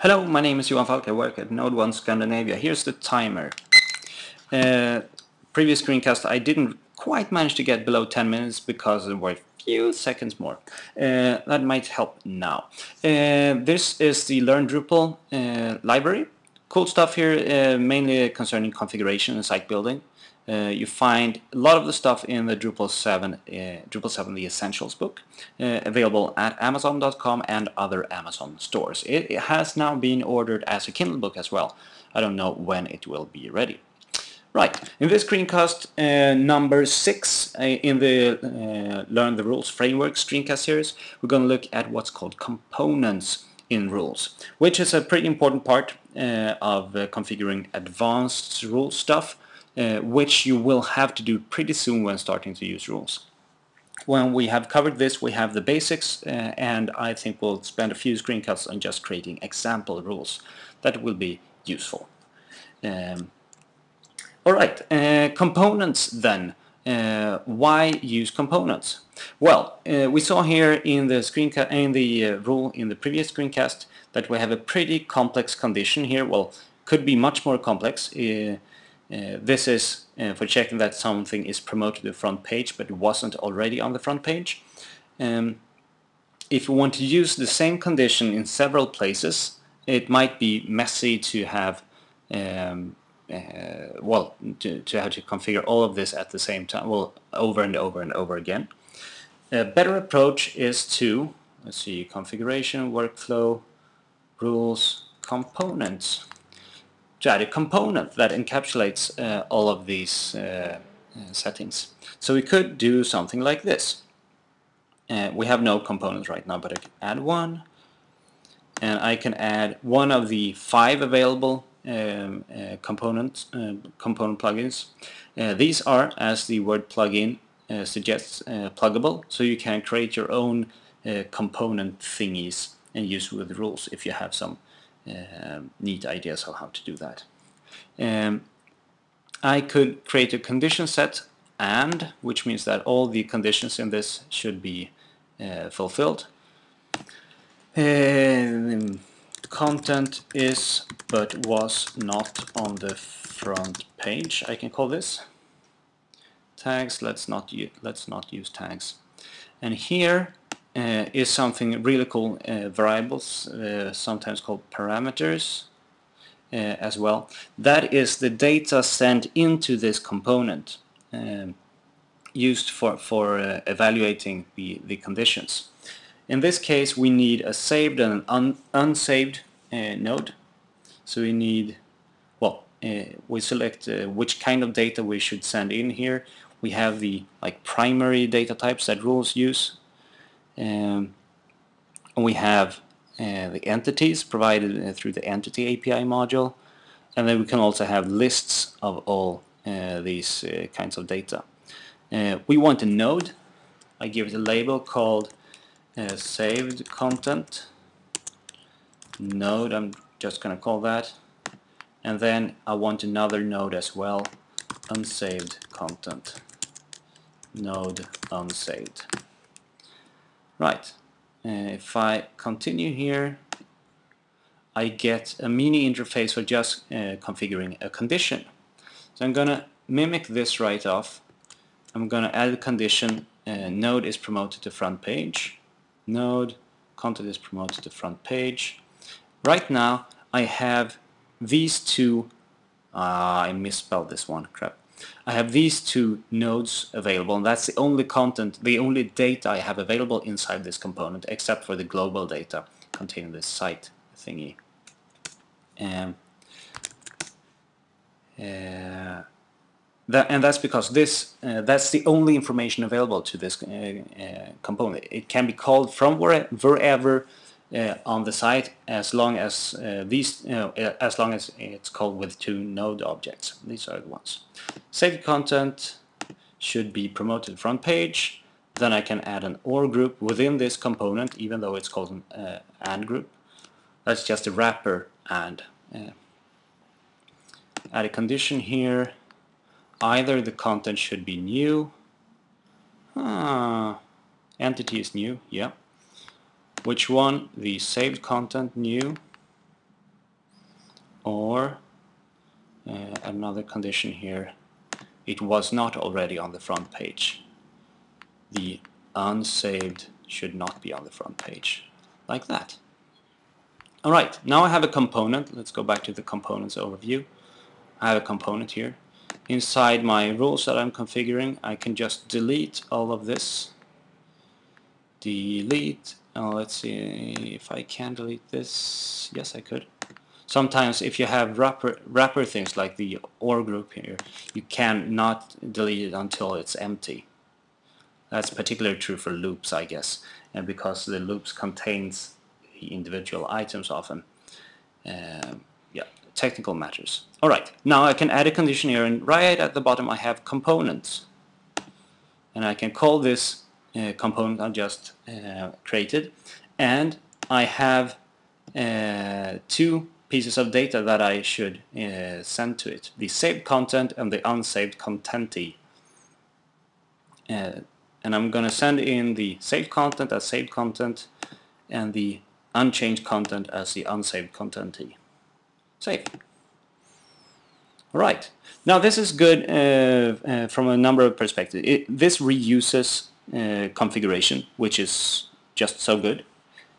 Hello, my name is Johan Falk. I work at NodeOne Scandinavia. Here's the timer. Uh, previous screencast I didn't quite manage to get below 10 minutes because there were a few seconds more. Uh, that might help now. Uh, this is the Learn Drupal uh, library. Cool stuff here, uh, mainly concerning configuration and site building. Uh, you find a lot of the stuff in the Drupal 7, uh, Drupal 7 The Essentials book, uh, available at Amazon.com and other Amazon stores. It, it, has now been ordered as a Kindle book as well. I don't know when it will be ready. Right, in this screencast uh, number 6 uh, in the uh, Learn the Rules framework screencast series, we're going to look at what's called components in rules, which is a pretty important part of configuring advanced rule stuff uh, which you will have to do pretty soon when starting to use rules. When we have covered this we have the basics uh, and I think we'll spend a few screencasts on just creating example rules that will be useful. Um, Alright, uh, components then. Uh, why use components? Well, uh, we saw here in the screencast in the uh, rule in the previous screencast that we have a pretty complex condition here. Well, could be much more complex. Uh, this is uh, for checking that something is promoted to the front page but wasn't already on the front page. Um, if you want to use the same condition in several places it might be messy to have um, uh, well to, to have to configure all of this at the same time well over and over and over again. A better approach is to let's see configuration workflow rules components to add a component that encapsulates uh, all of these uh, uh, settings. So we could do something like this. Uh, we have no components right now, but I can add one. And I can add one of the five available um, uh, component, uh, component plugins. these are, as the word plugin suggests, pluggable, so you can create your own component thingies and use with rules if you have some um, neat ideas of how to do that. Um, I could create a condition set and, which means that all the conditions in this should be uh, fulfilled. Um, content is but was not on the front page, I can call this. Tags, let's not, let's not use tags. And here uh, is something really cool, uh, variables, uh, sometimes called parameters as well. That is the data sent into this component um, used for, for evaluating the, the conditions. In this case we need a saved and an un unsaved node. So we need, well, we select which kind of data we should send in here. We have the like primary data types that rules use um, we have uh, the entities provided uh, through the entity API module and then we can also have lists of all uh, these uh, kinds of data. Uh, we want a node. I give it a label called uh, saved content node. I'm just going to call that. And then I want another node as well, unsaved content node unsaved. Right, uh, if I continue here I get a mini interface for just uh, configuring a condition. So I'm gonna mimic this right off. I'm gonna add a condition. Uh, node is promoted to front page. Node content is promoted to front page. Right now I have these two uh, I misspelled this one crap I have these two nodes available and that's the only content, the only data I have available inside this component except for the global data containing this site thingy. Um, uh, that, and that's because this uh, that's the only information available to this uh, uh component. It can be called from wherever uh, on the site as long as uh, these uh, as long as it's called with two node objects. These are the ones. Saved content. Should be promoted front page. Then I can add an OR group within this component even though it's called an uh, AND group. That's just a wrapper AND uh, add a condition here. Either the content should be new. Ah, entity is new. Yeah which one? The saved content new. or uh, another condition here. It was not already on the front page. The unsaved should not be on the front page. Like that. Alright now I have a component. Let's go back to the components overview. I have a component here. Inside my rules that I'm configuring I can just delete all of this. Delete oh, let's see if I can delete this yes I could. Sometimes if you have wrapper, wrapper things like the OR group here you cannot delete it until it's empty. That's particularly true for loops I guess and because the loops contains the individual items often um, yeah technical matters. Alright now I can add a condition here and right at the bottom I have components. And I can call this uh, component I just uh, created. And I have uh, two pieces of data that I should uh, send to it the saved content and the unsaved contentee. Uh, and I'm gonna send in the saved content as saved content and the unchanged content as the unsaved contentee. Save. Alright, now this is good uh, from a number of perspectives. It, this reuses uh, configuration, which is just so good.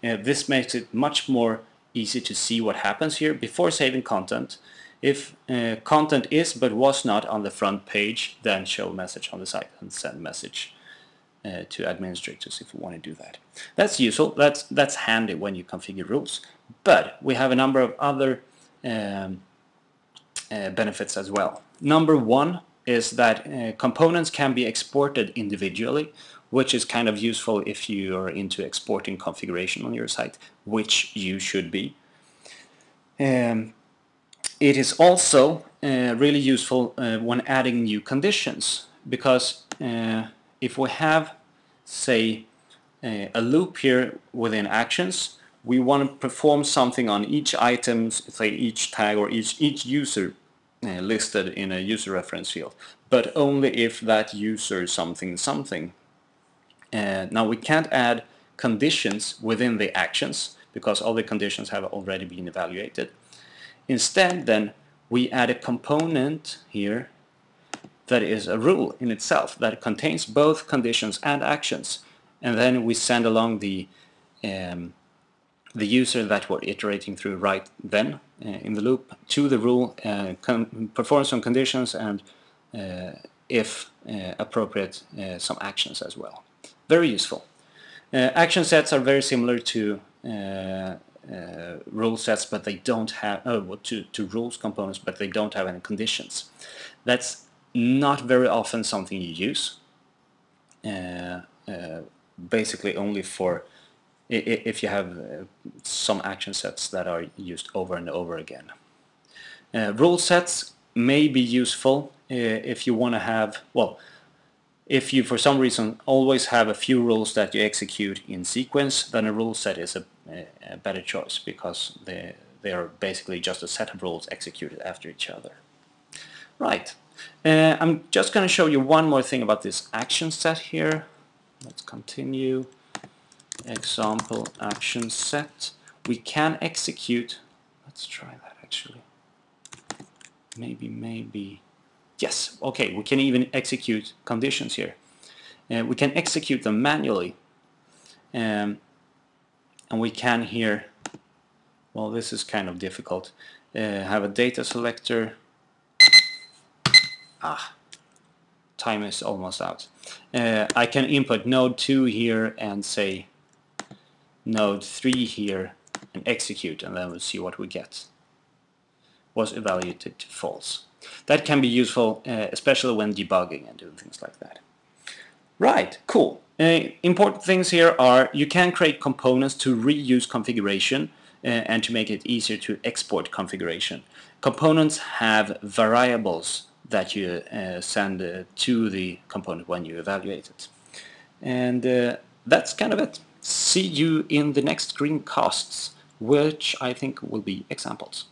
Uh, this makes it much more easy to see what happens here before saving content. If uh, content is but was not on the front page, then show message on the site and send message uh, to administrators if you want to do that. That's useful, that's, that's handy when you configure rules. But we have a number of other um, uh, benefits as well. Number one is that uh, components can be exported individually which is kind of useful if you are into exporting configuration on your site, which you should be. Um, it is also uh, really useful uh, when adding new conditions because uh, if we have say uh, a loop here within actions we want to perform something on each item say each tag or each each user uh, listed in a user reference field but only if that user something something uh, now we can't add conditions within the actions because all the conditions have already been evaluated. Instead then we add a component here that is a rule in itself that contains both conditions and actions and then we send along the um, the user that we're iterating through right then uh, in the loop to the rule, uh, perform some conditions and uh, if uh, appropriate uh, some actions as well. Very useful. Uh, action sets are very similar to uh, uh, rule sets, but they don't have oh, to to rules components, but they don't have any conditions. That's not very often something you use. Uh, uh, basically, only for if you have uh, some action sets that are used over and over again. rule sets may be useful if you want to have well if you for some reason always have a few rules that you execute in sequence, then a rule set is a, a better choice because they, they are basically just a set of rules executed after each other. Right. Uh, I'm just going to show you one more thing about this action set here. Let's continue. Example action set. We can execute. Let's try that actually. Maybe, maybe. Yes, okay, we can even execute conditions here. Uh, we can execute them manually. Um, and we can here, well this is kind of difficult, uh, have a data selector. Ah, time is almost out. Uh, I can input node 2 here and say node 3 here and execute and then we'll see what we get. Was evaluated to false. That can be useful, uh, especially when debugging and doing things like that. Right, cool. Uh, important things here are you can create components to reuse configuration uh, and to make it easier to export configuration. Components have variables that you uh, send uh, to the component when you evaluate it. And uh, that's kind of it. See you in the next screencasts, which I think will be examples.